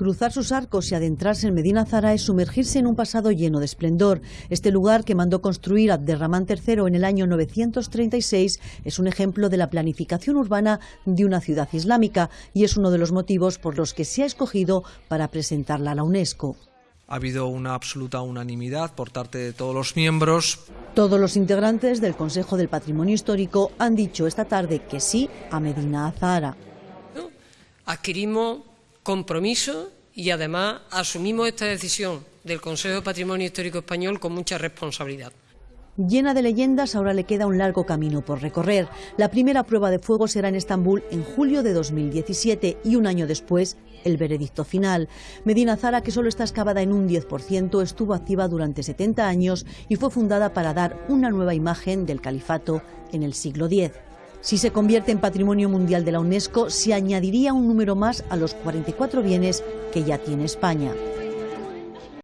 Cruzar sus arcos y adentrarse en Medina Zara es sumergirse en un pasado lleno de esplendor. Este lugar que mandó construir Abderramán III en el año 936 es un ejemplo de la planificación urbana de una ciudad islámica y es uno de los motivos por los que se ha escogido para presentarla a la UNESCO. Ha habido una absoluta unanimidad por parte de todos los miembros. Todos los integrantes del Consejo del Patrimonio Histórico han dicho esta tarde que sí a Medina Zahara. Adquirimos compromiso y además asumimos esta decisión del Consejo de Patrimonio Histórico Español con mucha responsabilidad. Llena de leyendas, ahora le queda un largo camino por recorrer. La primera prueba de fuego será en Estambul en julio de 2017 y un año después el veredicto final. Medina Zara, que solo está excavada en un 10%, estuvo activa durante 70 años y fue fundada para dar una nueva imagen del califato en el siglo X. Si se convierte en Patrimonio Mundial de la UNESCO, se añadiría un número más a los 44 bienes que ya tiene España.